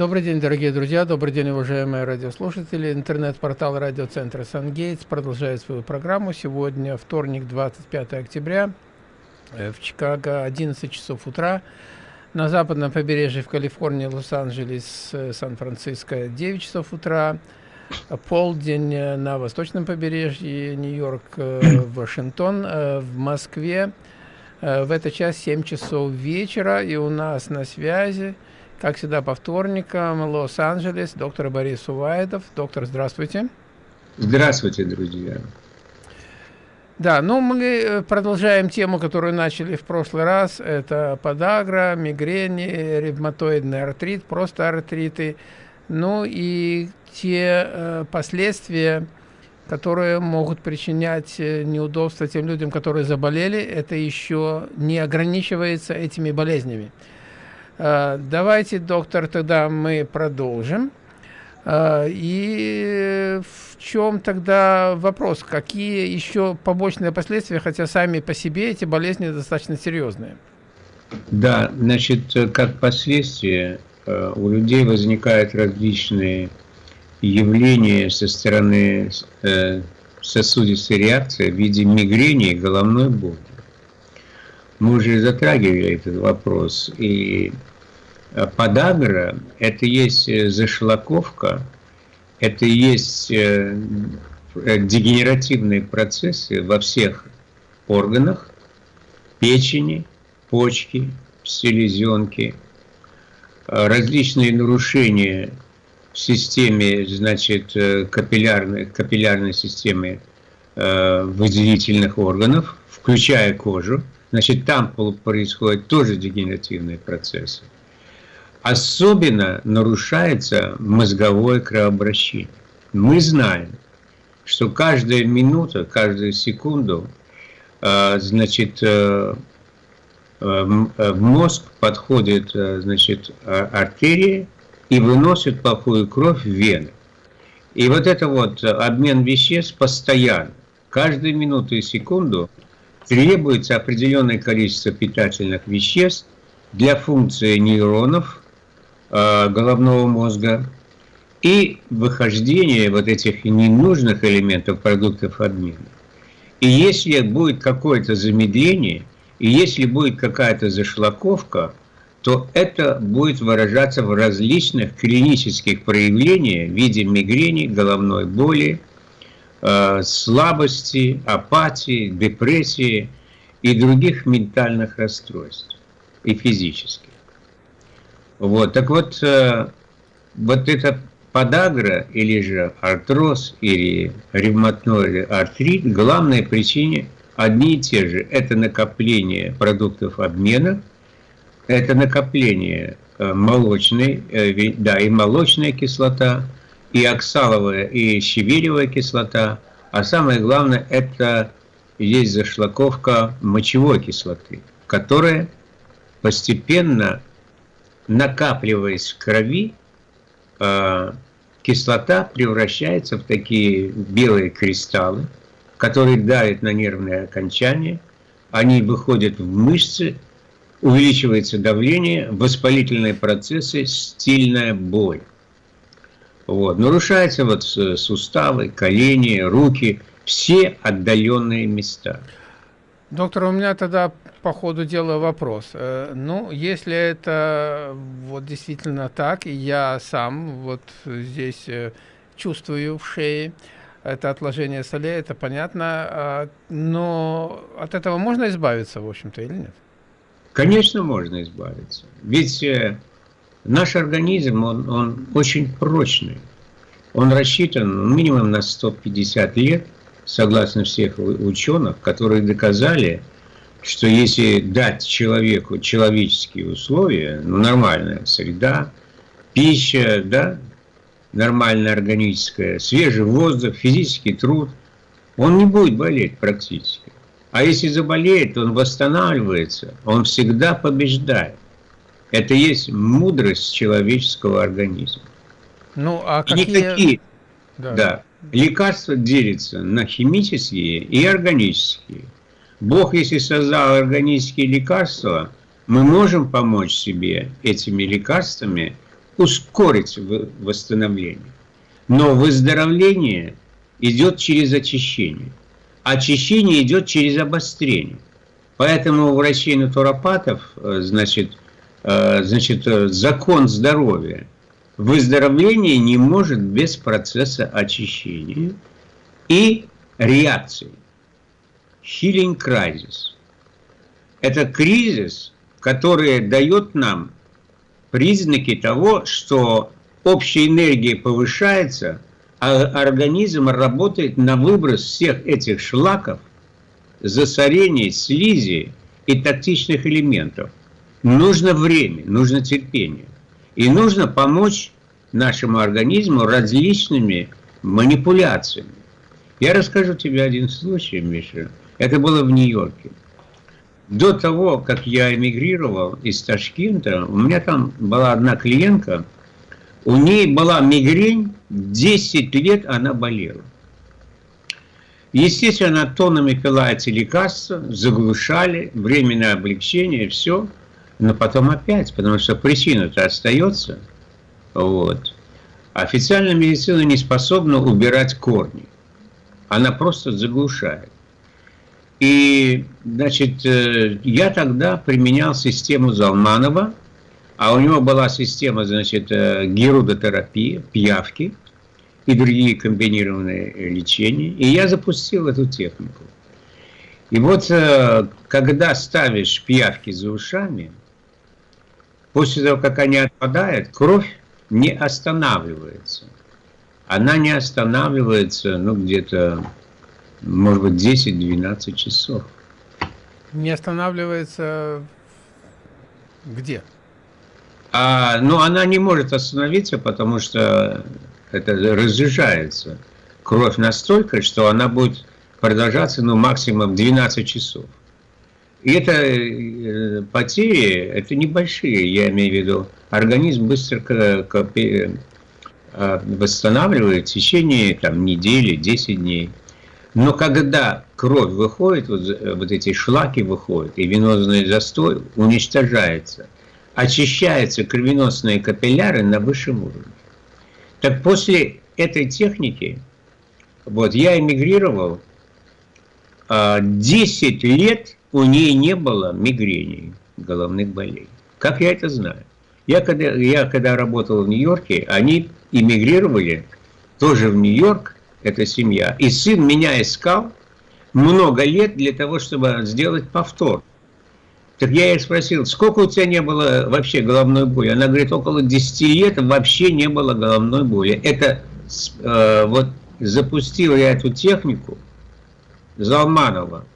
Добрый день, дорогие друзья, добрый день, уважаемые радиослушатели. Интернет-портал радиоцентра «Сангейтс» продолжает свою программу. Сегодня вторник, 25 октября, э, в Чикаго, 11 часов утра. На западном побережье в Калифорнии, Лос-Анджелес, э, Сан-Франциско 9 часов утра. Полдень э, на восточном побережье, Нью-Йорк, Вашингтон, в Москве. В этот час 7 часов вечера, и у нас на связи как всегда, по вторникам, Лос-Анджелес, доктор Борис Увайдов. Доктор, здравствуйте. Здравствуйте, друзья. Да, ну мы э, продолжаем тему, которую начали в прошлый раз. Это подагра, мигрени, ревматоидный артрит, просто артриты. Ну и те э, последствия, которые могут причинять э, неудобства тем людям, которые заболели, это еще не ограничивается этими болезнями. Э, давайте, доктор, тогда мы продолжим. Э, и в чем тогда вопрос? Какие еще побочные последствия, хотя сами по себе эти болезни достаточно серьезные? Да, значит, как последствия э, у людей возникают различные явления со стороны сосудистой реакции в виде мигрени и головной боли. Мы уже затрагивали этот вопрос, и Э, подагра – это есть э, зашлаковка, это есть э, дегенеративные процессы во всех органах, печени, почки, селезенки, различные нарушения в системе, значит, капиллярной, капиллярной системы выделительных органов, включая кожу, значит, там происходят тоже дегенеративные процессы. Особенно нарушается мозговое кровообращение. Мы знаем, что каждая минута, каждую секунду, э, значит, э, э, в мозг подходит, значит, артерия и выносит плохую кровь в вены. И вот это вот обмен веществ постоянно. Каждую минуту и секунду требуется определенное количество питательных веществ для функции нейронов, головного мозга и выхождение вот этих ненужных элементов продуктов обмена. И если будет какое-то замедление, и если будет какая-то зашлаковка, то это будет выражаться в различных клинических проявлениях в виде мигрени, головной боли, э, слабости, апатии, депрессии и других ментальных расстройств и физических. Вот, так вот, э, вот эта подагра, или же артроз, или ревматоидный артрит, главная причина одни и те же. Это накопление продуктов обмена, это накопление э, молочной, э, да, и молочная кислота, и оксаловая, и щавелевая кислота, а самое главное, это есть зашлаковка мочевой кислоты, которая постепенно накапливаясь в крови, э, кислота превращается в такие белые кристаллы, которые давят на нервные окончания, они выходят в мышцы, увеличивается давление, воспалительные процессы, стильная боль. Вот. Нарушаются вот суставы, колени, руки, все отдаленные места. Доктор, у меня тогда по ходу дела вопрос. Э, ну, если это вот действительно так, и я сам вот здесь э, чувствую в шее это отложение солей, это понятно, а, но от этого можно избавиться, в общем-то, или нет? Конечно, можно избавиться. Ведь э, наш организм, он, он очень прочный. Он рассчитан минимум на 150 лет – согласно всех ученых, которые доказали, что если дать человеку человеческие условия, ну, нормальная среда, пища, да, нормальная органическая, свежий воздух, физический труд, он не будет болеть практически. А если заболеет, он восстанавливается, он всегда побеждает. Это есть мудрость человеческого организма. Ну, а какие... никакие, да. да, лекарства делятся на химические и органические. Бог, если создал органические лекарства, мы можем помочь себе этими лекарствами ускорить восстановление. Но выздоровление идет через очищение. Очищение идет через обострение. Поэтому у врачей-натуропатов, э, значит, э, значит, э, закон здоровья. Выздоровление не может без процесса очищения и реакции. Healing crisis. Это кризис, который дает нам признаки того, что общая энергия повышается, а организм работает на выброс всех этих шлаков, засорений, слизи и токсичных элементов. Нужно время, нужно терпение. И нужно помочь нашему организму различными манипуляциями. Я расскажу тебе один случай, Миша. Это было в Нью-Йорке. До того, как я эмигрировал из Ташкента, у меня там была одна клиентка, у ней была мигрень, 10 лет она болела. Естественно, тоннами пила эти лекарства, заглушали, временное облегчение, все. Но потом опять, потому что причина-то остается. Вот. Официальная медицина не способна убирать корни. Она просто заглушает. И, значит, э, я тогда применял систему Залманова, а у него была система, значит, э, герудотерапии, пиявки и другие комбинированные лечения. И я запустил эту технику. И вот, э, когда ставишь пиявки за ушами, после того, как они отпадают, кровь не останавливается. Она не останавливается, ну, где-то может быть, 10-12 часов. Не останавливается где? А, ну, она не может остановиться, потому что это разъезжается. Кровь настолько, что она будет продолжаться, ну, максимум 12 часов. И это э, потери, это небольшие, я имею в виду. Организм быстро э, восстанавливает в течение там, недели, 10 дней. Но когда кровь выходит, вот, вот эти шлаки выходят, и венозный застой уничтожается, очищаются кровеносные капилляры на высшем уровне. Так после этой техники, вот я эмигрировал, 10 а, лет у нее не было мигрений, головных болей. Как я это знаю? Я когда, я когда работал в Нью-Йорке, они эмигрировали тоже в Нью-Йорк, эта семья. И сын меня искал много лет для того, чтобы сделать повтор. Так я ей спросил, сколько у тебя не было вообще головной боли? Она говорит, около 10 лет вообще не было головной боли. Это э, вот запустил я эту технику Залманова,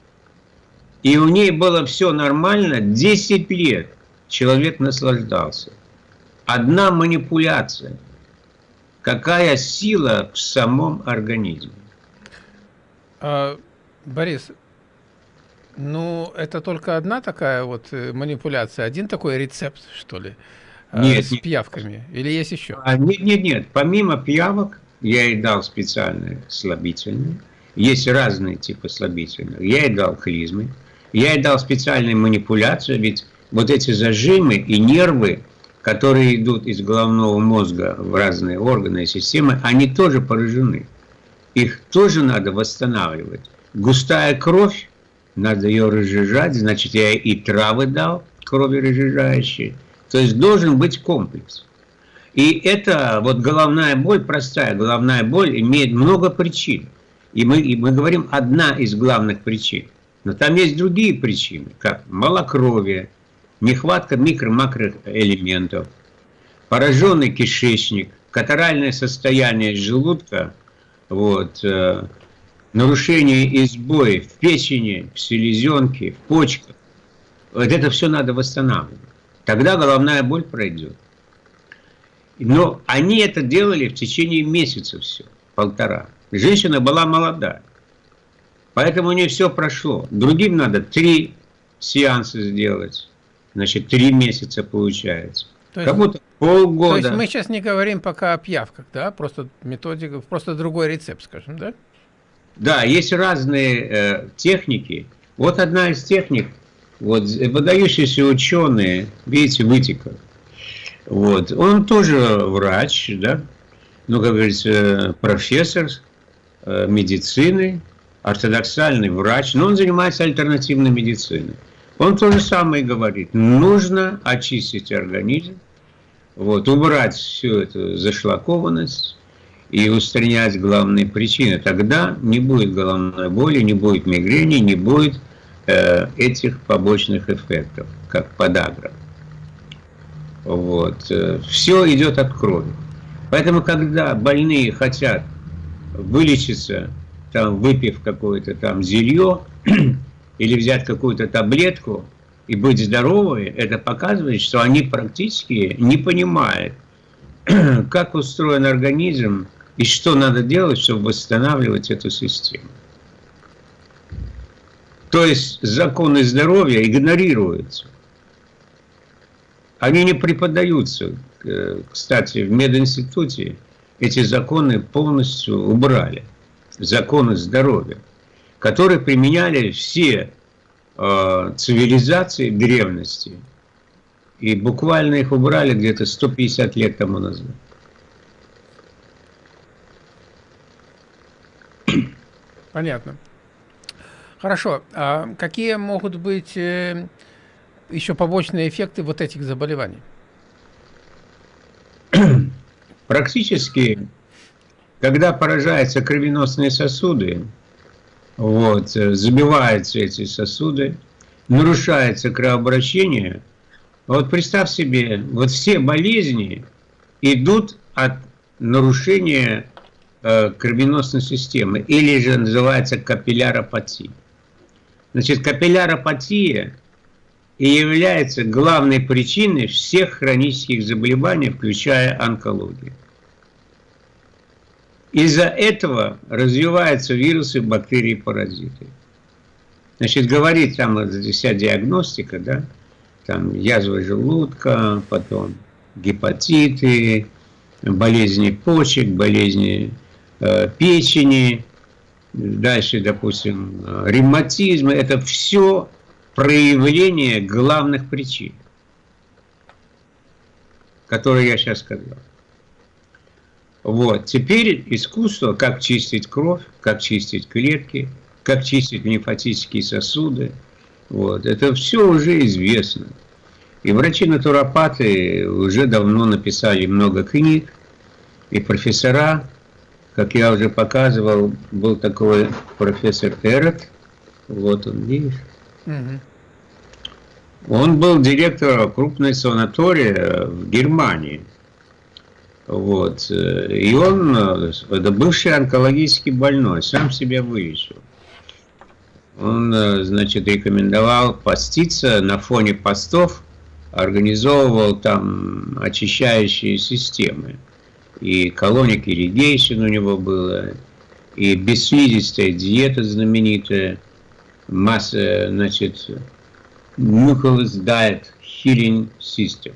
и у ней было все нормально, 10 лет человек наслаждался. Одна манипуляция – какая сила в самом организме. А, Борис, ну, это только одна такая вот э, манипуляция, один такой рецепт, что ли, а, нет, с нет. пиявками? Или есть еще? А, нет, нет, нет. Помимо пиявок, я ей дал специальные слабительные. Есть разные типы слабительных. Я ей дал клизмы. Я ей дал специальные манипуляции, ведь вот эти зажимы и нервы, которые идут из головного мозга в разные органы и системы, они тоже поражены. Их тоже надо восстанавливать. Густая кровь, надо ее разжижать, значит, я и травы дал, крови разжижающие. То есть должен быть комплекс. И это вот головная боль, простая головная боль, имеет много причин. И мы, и мы говорим одна из главных причин. Но там есть другие причины, как малокровие, нехватка микро-макроэлементов, пораженный кишечник, катаральное состояние желудка, вот, э, нарушение и сбои в печени, в селезенке, в почках. Вот это все надо восстанавливать. Тогда головная боль пройдет. Но они это делали в течение месяца все, полтора. Женщина была молодая. Поэтому у нее все прошло. Другим надо три сеанса сделать значит, три месяца получается. То есть, как будто полгода. То есть мы сейчас не говорим пока о пьявках, да? Просто методика, просто другой рецепт, скажем, да? Да, есть разные э, техники. Вот одна из техник, вот выдающиеся ученые, видите, вытеков, Вот. Он тоже врач, да, ну, как говорится, профессор э, медицины, ортодоксальный врач, но он занимается альтернативной медициной. Он то же самое говорит. Нужно очистить организм, вот, убрать всю эту зашлакованность и устранять главные причины. Тогда не будет головной боли, не будет мигрени, не будет э, этих побочных эффектов, как подагра. Вот. Э, Все идет от крови. Поэтому, когда больные хотят вылечиться, там, выпив какое-то там зелье, или взять какую-то таблетку и быть здоровыми, это показывает, что они практически не понимают, как устроен организм и что надо делать, чтобы восстанавливать эту систему. То есть законы здоровья игнорируются. Они не преподаются. Э, кстати, в мединституте эти законы полностью убрали. Законы здоровья, которые применяли все э, цивилизации древности. И буквально их убрали где-то 150 лет тому назад. Понятно. Хорошо. А какие могут быть э, еще побочные эффекты вот этих заболеваний? Практически, когда поражаются кровеносные сосуды, вот, э, забиваются эти сосуды, нарушается кровообращение, вот представь себе, вот все болезни идут от нарушения э, кровеносной системы, или же называется капилляропатия. Значит, капилляропатия и является главной причиной всех хронических заболеваний, включая онкологию. Из-за этого развиваются вирусы, бактерии, паразиты. Значит, говорит там вся диагностика, да, там язва желудка, потом гепатиты, болезни почек, болезни э, печени, дальше, допустим, ревматизм. Это все проявление главных причин, которые я сейчас сказал. Вот. Теперь искусство, как чистить кровь, как чистить клетки, как чистить лимфатические сосуды. Вот. Это все уже известно. И врачи-натуропаты уже давно написали много книг, и профессора, как я уже показывал, был такой профессор Эрот, вот он, видишь, угу. он был директором крупной санатории в Германии. Вот. И он, это бывший онкологический больной, сам себя вылечил. Он, значит, рекомендовал поститься на фоне постов, организовывал там очищающие системы. И колоник ирригейшн у него было, и бесслизистая диета знаменитая, масса, значит, Nucleus Diet Healing System.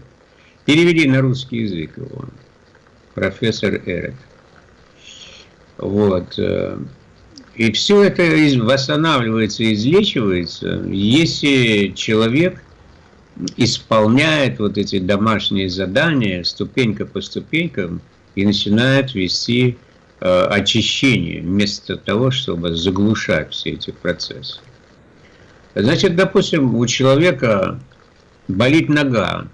Перевели на русский язык его профессор Эрик. Вот. Э, и все это восстанавливается, излечивается, если человек исполняет вот эти домашние задания ступенька по ступенькам и начинает вести э, очищение, вместо того, чтобы заглушать все эти процессы. Значит, допустим, у человека болит нога,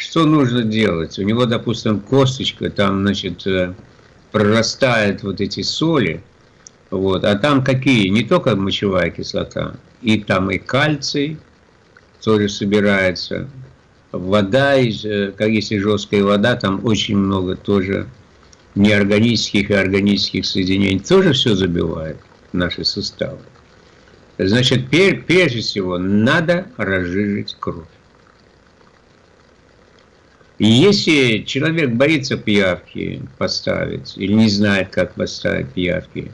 что нужно делать? У него, допустим, косточка, там, значит, э, прорастает вот эти соли, вот, а там какие? Не только мочевая кислота, и там и кальций тоже собирается, вода, э, как если жесткая вода, там очень много тоже неорганических и органических соединений, тоже все забивает наши суставы. Значит, прежде всего, надо разжижить кровь. И если человек боится пиявки поставить, или не знает, как поставить пиявки,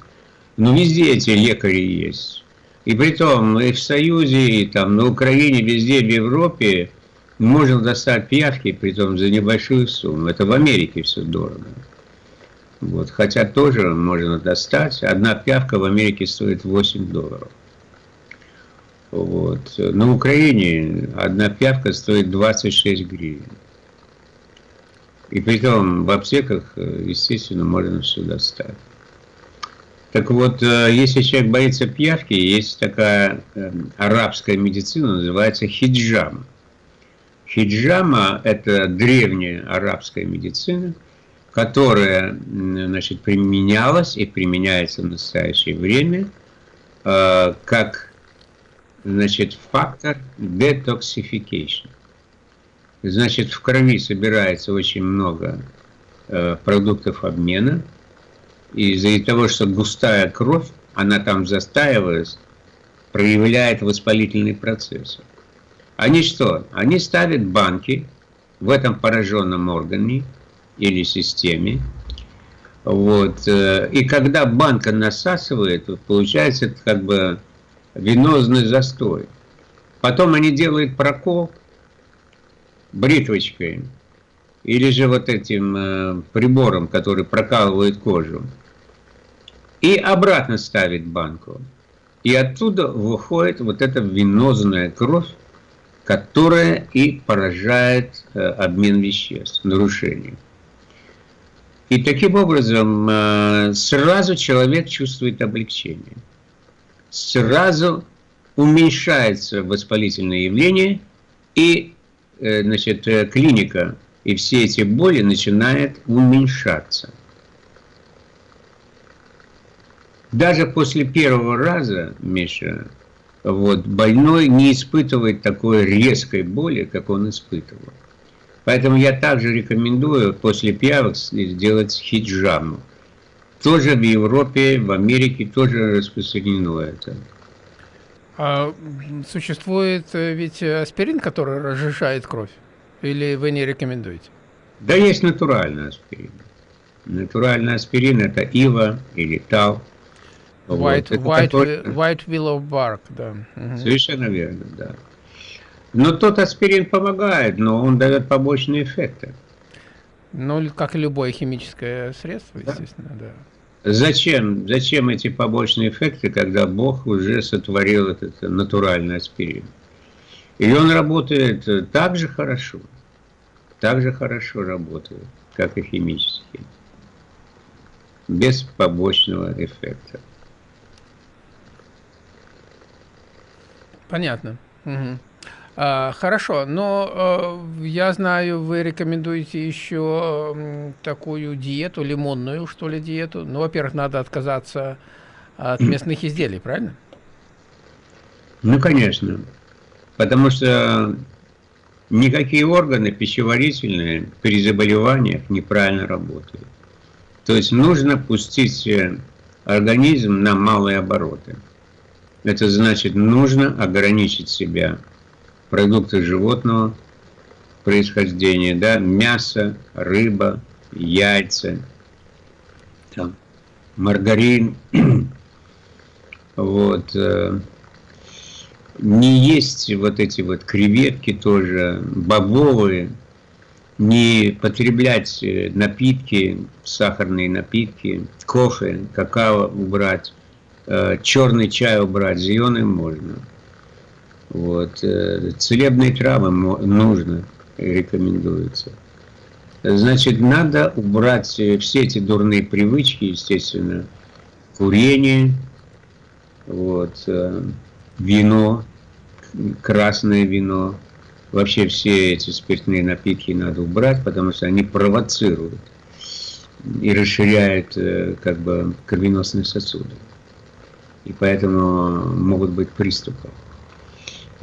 ну везде эти лекари есть. И при том и в Союзе, и там на Украине, везде в Европе можно достать пиявки, при том за небольшую сумму. Это в Америке все дорого. Вот, хотя тоже можно достать. Одна пиявка в Америке стоит 8 долларов. Вот. На Украине одна пиявка стоит 26 гривен. И при том в аптеках, э, естественно, можно все достать. Так вот, э, если человек боится пьявки, есть такая э, арабская медицина, называется хиджама. Хиджама – это древняя арабская медицина, которая значит, применялась и применяется в настоящее время как значит, фактор детоксификации. Значит, в крови собирается очень много э, продуктов обмена. И из-за того, что густая кровь, она там застаивается, проявляет воспалительный процесс. Они что? Они ставят банки в этом пораженном органе или системе. Вот. Э, и когда банка насасывает, получается как бы венозный застой. Потом они делают прокол, бритвочкой или же вот этим э, прибором, который прокалывает кожу, и обратно ставит банку. И оттуда выходит вот эта венозная кровь, которая и поражает э, обмен веществ, нарушение. И таким образом э, сразу человек чувствует облегчение. Сразу уменьшается воспалительное явление, и значит, э, клиника и все эти боли начинают уменьшаться. Даже после первого раза, Миша, вот, больной не испытывает такой резкой боли, как он испытывал. Поэтому я также рекомендую после пиявок сделать хиджаму. Тоже в Европе, в Америке тоже распространено это. А существует э, ведь аспирин, который разжижает кровь? Или вы не рекомендуете? Да есть натуральный аспирин. Натуральный аспирин это ива или тал. White, вот. white, который... white willow bark, да. Угу. Совершенно верно, да. Но тот аспирин помогает, но он дает побочные эффекты. Ну, как и любое химическое средство, естественно, да. Зачем, зачем эти побочные эффекты, когда Бог уже сотворил этот натуральный аспирин? И он работает так же хорошо, так же хорошо работает, как и химический, без побочного эффекта. Понятно. Угу. А, хорошо, но э, я знаю, вы рекомендуете еще такую диету, лимонную, что ли, диету. Ну, во-первых, надо отказаться от местных изделий, правильно? Ну, конечно. Потому что никакие органы пищеварительные при заболеваниях неправильно работают. То есть нужно пустить э, организм на малые обороты. Это значит, нужно ограничить себя продукты животного происхождения, да, мясо, рыба, яйца, там, маргарин, вот, э, не есть вот эти вот креветки тоже, бобовые, не потреблять э, напитки, сахарные напитки, кофе, какао убрать, э, черный чай убрать, зеленый можно. Вот. Э, целебные травы нужно, рекомендуется. Значит, надо убрать э, все эти дурные привычки, естественно, курение, вот, э, вино, красное вино, вообще все эти спиртные напитки надо убрать, потому что они провоцируют и расширяют как бы кровеносные сосуды. И поэтому могут быть приступы.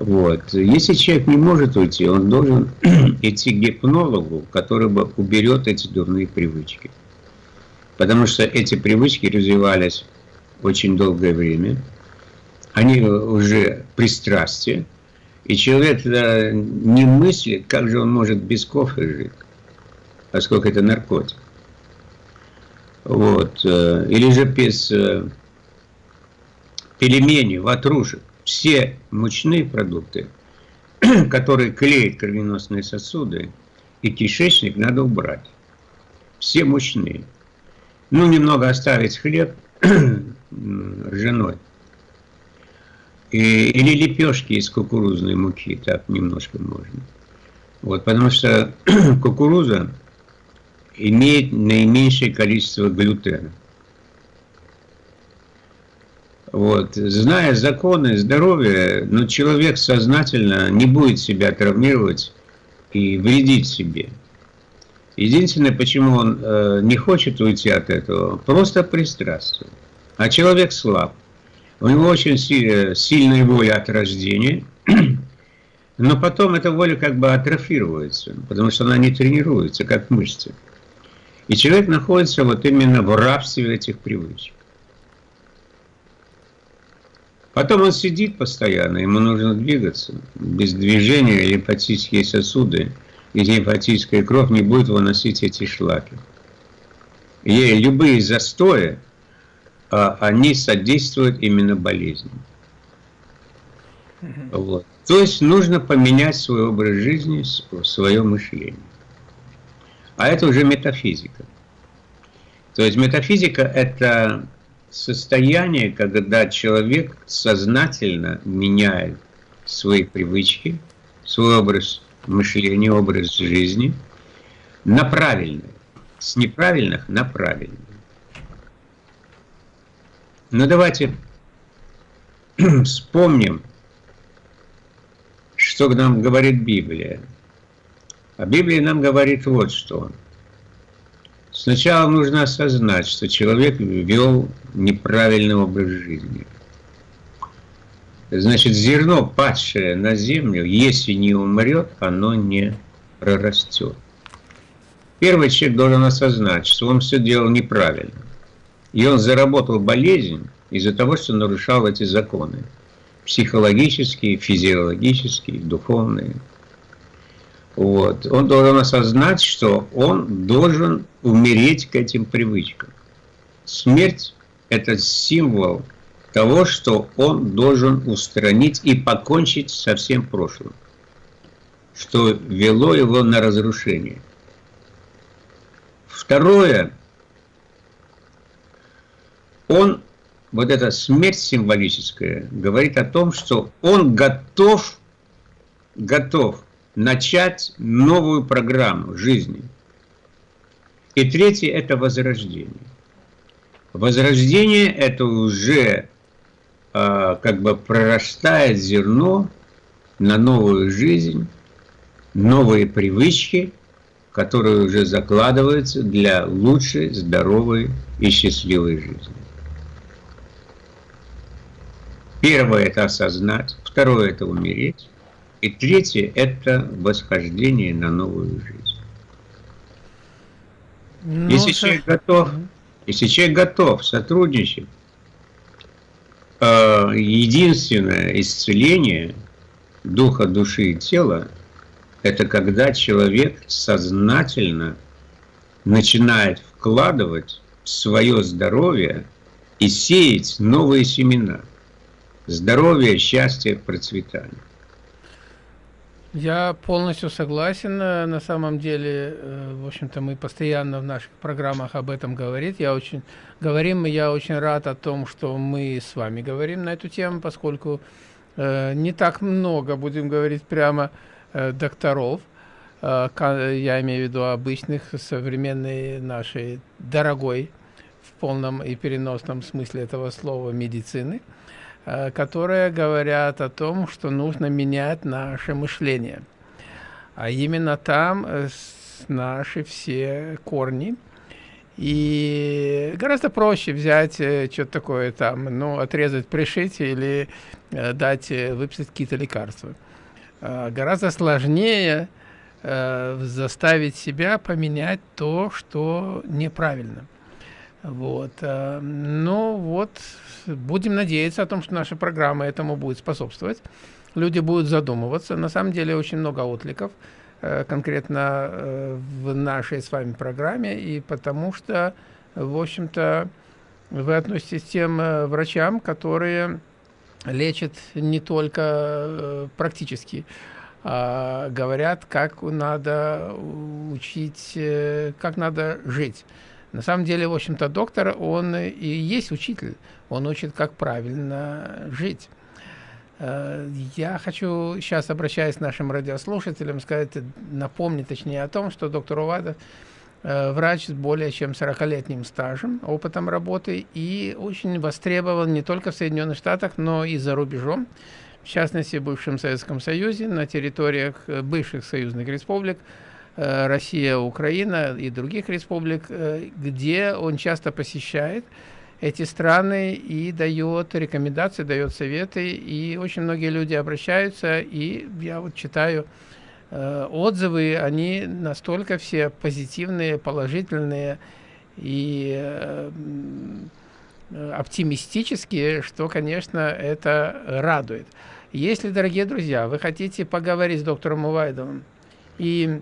Вот. Если человек не может уйти, он должен идти к гипнологу, который бы уберет эти дурные привычки. Потому что эти привычки развивались очень долгое время. Они уже пристрастие. И человек не мыслит, как же он может без кофе жить, поскольку это наркотик. Вот. Э, или же без э, пельменей, ватрушек все мучные продукты, которые клеят кровеносные сосуды и кишечник, надо убрать. Все мучные. Ну, немного оставить хлеб ржаной. И, или лепешки из кукурузной муки, так немножко можно. Вот, потому что кукуруза имеет наименьшее количество глютена. Вот. Зная законы здоровья, но человек сознательно не будет себя травмировать и вредить себе. Единственное, почему он э, не хочет уйти от этого, просто пристрастие. А человек слаб. У него очень сильная воля от рождения, но потом эта воля как бы атрофируется, потому что она не тренируется, как мышцы. И человек находится вот именно в рабстве этих привычек. Потом он сидит постоянно, ему нужно двигаться. Без движения лимфатические сосуды и лимфатическая кровь не будет выносить эти шлаки. И любые застои, а, они содействуют именно болезням. Вот. То есть нужно поменять свой образ жизни, свое мышление. А это уже метафизика. То есть метафизика – это состояние, когда человек сознательно меняет свои привычки, свой образ мышления, образ жизни на правильный, с неправильных на правильный. Но давайте вспомним, что нам говорит Библия. А Библия нам говорит вот что – Сначала нужно осознать, что человек вел неправильный образ жизни. Значит, зерно, падшее на землю, если не умрет, оно не прорастет. Первый человек должен осознать, что он все делал неправильно. И он заработал болезнь из-за того, что нарушал эти законы. Психологические, физиологические, духовные. Вот. Он должен осознать, что он должен умереть к этим привычкам. Смерть – это символ того, что он должен устранить и покончить со всем прошлым, что вело его на разрушение. Второе, он, вот эта смерть символическая, говорит о том, что он готов, готов начать новую программу жизни. И третье – это возрождение. Возрождение – это уже э, как бы прорастает зерно на новую жизнь, новые привычки, которые уже закладываются для лучшей, здоровой и счастливой жизни. Первое – это осознать, второе – это умереть, и третье – это восхождение на новую жизнь. Ну, если, что... человек готов, если человек готов сотрудничать, э, единственное исцеление духа, души и тела – это когда человек сознательно начинает вкладывать в свое здоровье и сеять новые семена. Здоровье, счастье, процветание. Я полностью согласен. Э, на самом деле, э, в общем-то, мы постоянно в наших программах об этом говорим. Я очень говорим, и я очень рад о том, что мы с вами говорим на эту тему, поскольку э, не так много, будем говорить прямо, докторов, я имею в виду обычных, современной нашей дорогой, в полном и переносном смысле этого слова, медицины, которые говорят о том, что нужно менять наше мышление. А именно там э, наши все корни. И гораздо проще взять э, что-то такое там, ну, отрезать, пришить или дать, выписать какие-то лекарства. Гораздо сложнее заставить себя поменять то, что неправильно. Вот. Ну вот, будем надеяться о том, что наша программа этому будет способствовать. Люди будут задумываться. На самом деле очень много откликов э, конкретно э, в нашей с вами программе, и потому что, в общем-то, вы относитесь к тем э, врачам, которые лечат не только практически, а говорят, как надо учить, как надо жить. На самом деле, в общем-то, доктор, он и есть учитель. Он учит, как правильно жить. Э, я хочу сейчас, обращаясь к нашим радиослушателям, сказать, напомнить точнее о том, что доктор Увадов врач с более чем 40-летним стажем, опытом работы и очень востребован не только в Соединенных Штатах, но и за рубежом, в частности в бывшем Советском Союзе, на территориях бывших союзных республик, Россия, Украина и других республик, где он часто посещает эти страны и дает рекомендации, дает советы, и очень многие люди обращаются, и я вот читаю э, отзывы, они настолько все позитивные, положительные и э, оптимистические, что, конечно, это радует. Если, дорогие друзья, вы хотите поговорить с доктором Увайдовым и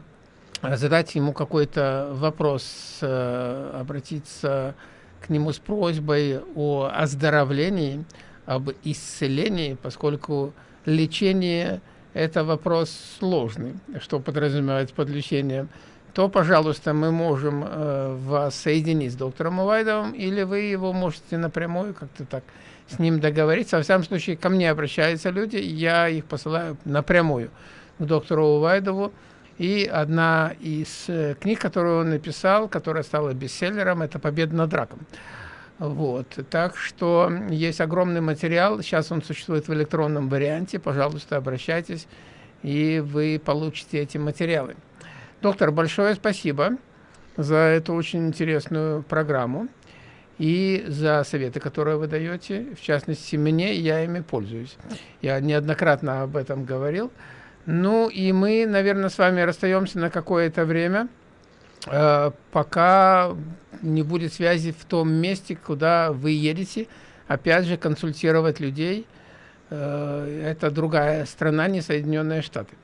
задать ему какой-то вопрос, э, обратиться к нему с просьбой о оздоровлении, об исцелении, поскольку лечение – это вопрос сложный, что подразумевается под лечением, то, пожалуйста, мы можем э, вас соединить с доктором Увайдовым, или вы его можете напрямую как-то так с ним договориться. Во всяком случае, ко мне обращаются люди, я их посылаю напрямую к доктору Увайдову, и одна из э, книг, которую он написал, которая стала бестселлером, это «Победа над раком». Вот. Так что есть огромный материал. Сейчас он существует в электронном варианте. Пожалуйста, обращайтесь, и вы получите эти материалы. Доктор, большое спасибо за эту очень интересную программу и за советы, которые вы даете. В частности, мне, я ими пользуюсь. Я неоднократно об этом говорил. Ну и мы, наверное, с вами расстаемся на какое-то время, э, пока не будет связи в том месте, куда вы едете, опять же, консультировать людей. Э, это другая страна, не Соединенные Штаты.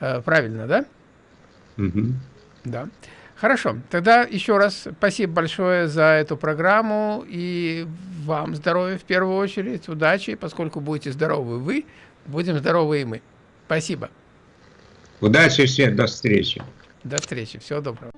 Э, правильно, да? Угу. Да. Хорошо. Тогда еще раз спасибо большое за эту программу и вам здоровья в первую очередь, удачи, поскольку будете здоровы вы, будем здоровы и мы. Спасибо. Удачи всем, до встречи. До встречи, всего доброго.